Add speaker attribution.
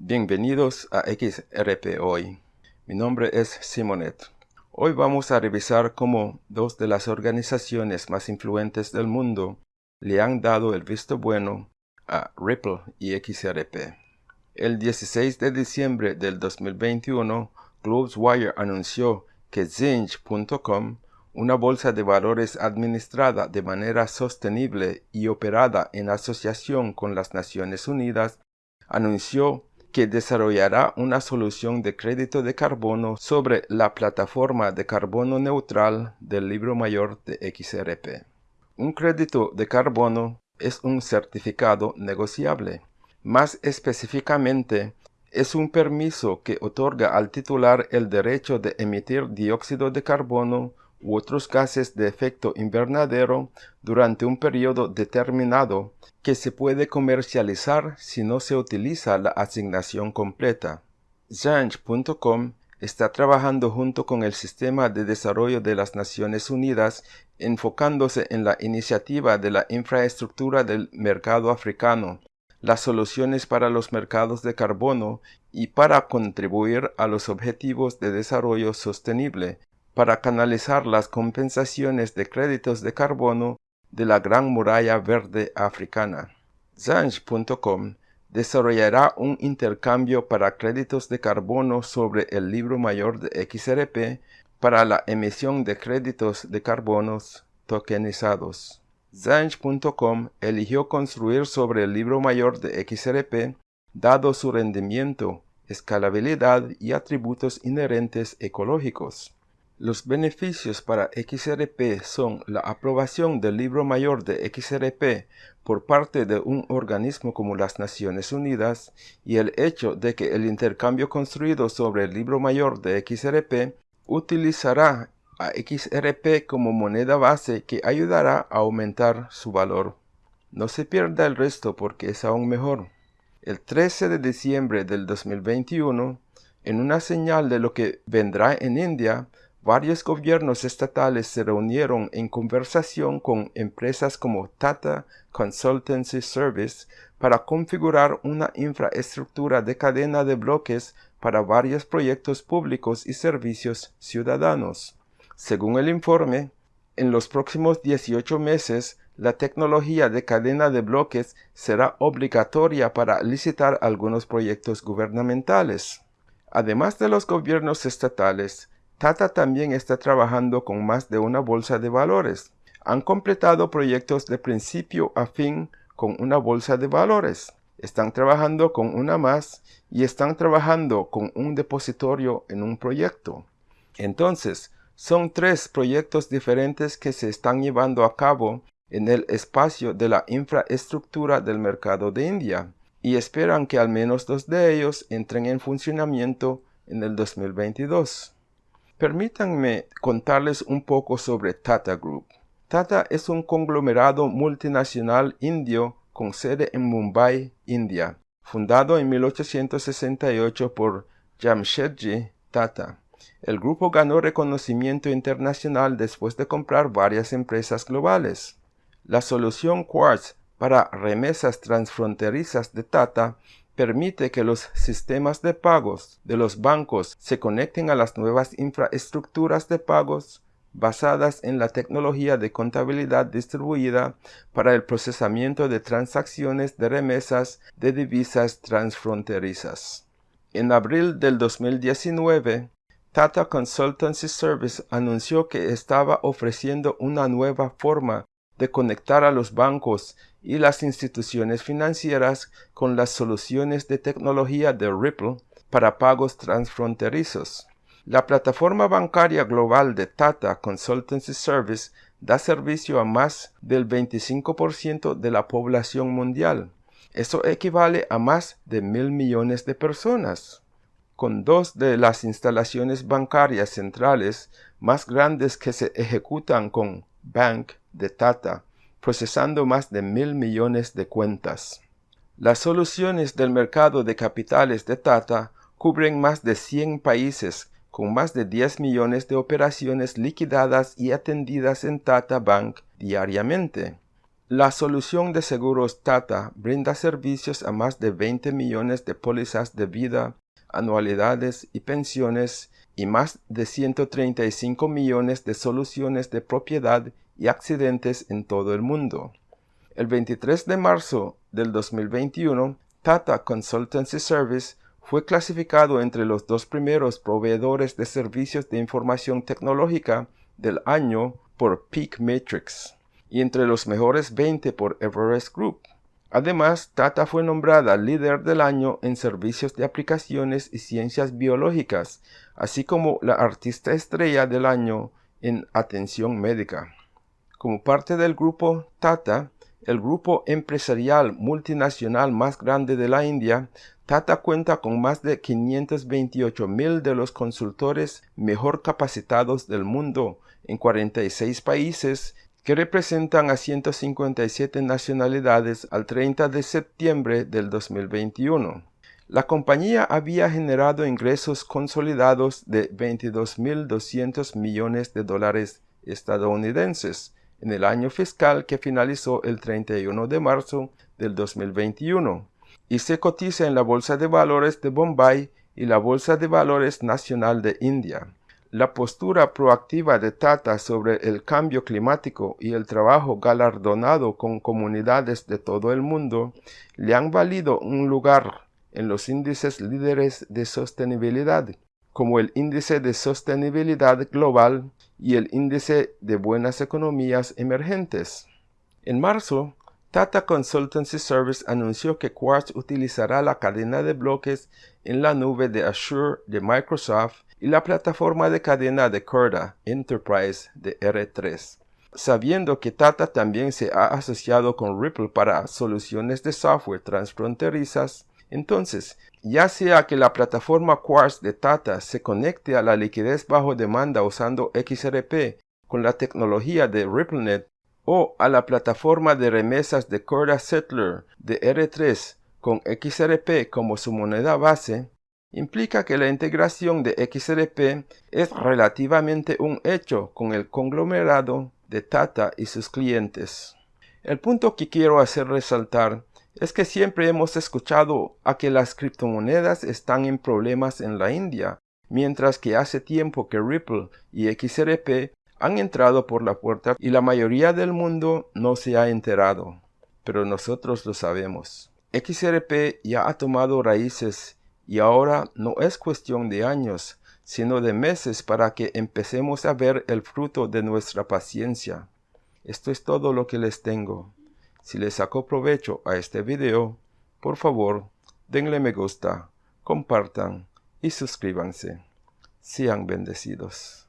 Speaker 1: Bienvenidos a XRP Hoy. Mi nombre es Simonet. Hoy vamos a revisar cómo dos de las organizaciones más influentes del mundo le han dado el visto bueno a Ripple y XRP. El 16 de diciembre del 2021, GlobesWire anunció que Zinch.com, una bolsa de valores administrada de manera sostenible y operada en asociación con las Naciones Unidas, anunció que desarrollará una solución de crédito de carbono sobre la plataforma de carbono neutral del libro mayor de XRP. Un crédito de carbono es un certificado negociable. Más específicamente, es un permiso que otorga al titular el derecho de emitir dióxido de carbono u otros gases de efecto invernadero durante un periodo determinado que se puede comercializar si no se utiliza la asignación completa. Zange.com está trabajando junto con el Sistema de Desarrollo de las Naciones Unidas enfocándose en la iniciativa de la infraestructura del mercado africano, las soluciones para los mercados de carbono y para contribuir a los objetivos de desarrollo sostenible, para canalizar las compensaciones de créditos de carbono de la Gran Muralla Verde Africana. Zange.com desarrollará un intercambio para créditos de carbono sobre el libro mayor de XRP para la emisión de créditos de carbonos tokenizados. Zange.com eligió construir sobre el libro mayor de XRP dado su rendimiento, escalabilidad y atributos inherentes ecológicos. Los beneficios para XRP son la aprobación del libro mayor de XRP por parte de un organismo como las Naciones Unidas y el hecho de que el intercambio construido sobre el libro mayor de XRP utilizará a XRP como moneda base que ayudará a aumentar su valor. No se pierda el resto porque es aún mejor. El 13 de diciembre del 2021, en una señal de lo que vendrá en India, varios gobiernos estatales se reunieron en conversación con empresas como Tata Consultancy Service para configurar una infraestructura de cadena de bloques para varios proyectos públicos y servicios ciudadanos. Según el informe, en los próximos 18 meses, la tecnología de cadena de bloques será obligatoria para licitar algunos proyectos gubernamentales. Además de los gobiernos estatales, Tata también está trabajando con más de una bolsa de valores. Han completado proyectos de principio a fin con una bolsa de valores. Están trabajando con una más y están trabajando con un depositorio en un proyecto. Entonces, son tres proyectos diferentes que se están llevando a cabo en el espacio de la infraestructura del mercado de India y esperan que al menos dos de ellos entren en funcionamiento en el 2022. Permítanme contarles un poco sobre Tata Group. Tata es un conglomerado multinacional indio con sede en Mumbai, India, fundado en 1868 por Jamshedji Tata. El grupo ganó reconocimiento internacional después de comprar varias empresas globales. La solución Quartz para remesas transfronterizas de Tata permite que los sistemas de pagos de los bancos se conecten a las nuevas infraestructuras de pagos basadas en la tecnología de contabilidad distribuida para el procesamiento de transacciones de remesas de divisas transfronterizas. En abril del 2019, Tata Consultancy Service anunció que estaba ofreciendo una nueva forma de conectar a los bancos y las instituciones financieras con las soluciones de tecnología de Ripple para pagos transfronterizos. La plataforma bancaria global de Tata Consultancy Service da servicio a más del 25% de la población mundial. Eso equivale a más de mil millones de personas. Con dos de las instalaciones bancarias centrales más grandes que se ejecutan con Bank de Tata procesando más de mil millones de cuentas. Las soluciones del mercado de capitales de Tata cubren más de 100 países con más de 10 millones de operaciones liquidadas y atendidas en Tata Bank diariamente. La solución de seguros Tata brinda servicios a más de 20 millones de pólizas de vida, anualidades y pensiones y más de 135 millones de soluciones de propiedad y accidentes en todo el mundo. El 23 de marzo del 2021, Tata Consultancy Service fue clasificado entre los dos primeros proveedores de servicios de información tecnológica del año por Peak Matrix y entre los mejores 20 por Everest Group. Además, Tata fue nombrada líder del año en servicios de aplicaciones y ciencias biológicas, así como la artista estrella del año en atención médica. Como parte del grupo Tata, el grupo empresarial multinacional más grande de la India, Tata cuenta con más de 528 mil de los consultores mejor capacitados del mundo en 46 países que representan a 157 nacionalidades al 30 de septiembre del 2021. La compañía había generado ingresos consolidados de 22.200 millones de dólares estadounidenses en el año fiscal que finalizó el 31 de marzo del 2021 y se cotiza en la Bolsa de Valores de Bombay y la Bolsa de Valores Nacional de India. La postura proactiva de Tata sobre el cambio climático y el trabajo galardonado con comunidades de todo el mundo le han valido un lugar en los índices líderes de sostenibilidad, como el índice de sostenibilidad global y el índice de buenas economías emergentes. En marzo, Tata Consultancy Service anunció que Quartz utilizará la cadena de bloques en la nube de Azure de Microsoft y la plataforma de cadena de Corda Enterprise de R3. Sabiendo que Tata también se ha asociado con Ripple para soluciones de software transfronterizas, entonces, ya sea que la plataforma Quartz de Tata se conecte a la liquidez bajo demanda usando XRP con la tecnología de RippleNet o a la plataforma de remesas de Corda Settler de R3 con XRP como su moneda base, implica que la integración de XRP es relativamente un hecho con el conglomerado de Tata y sus clientes. El punto que quiero hacer resaltar es que siempre hemos escuchado a que las criptomonedas están en problemas en la India, mientras que hace tiempo que Ripple y XRP han entrado por la puerta y la mayoría del mundo no se ha enterado. Pero nosotros lo sabemos. XRP ya ha tomado raíces y ahora no es cuestión de años, sino de meses para que empecemos a ver el fruto de nuestra paciencia. Esto es todo lo que les tengo. Si les sacó provecho a este video, por favor, denle me gusta, compartan y suscríbanse. Sean bendecidos.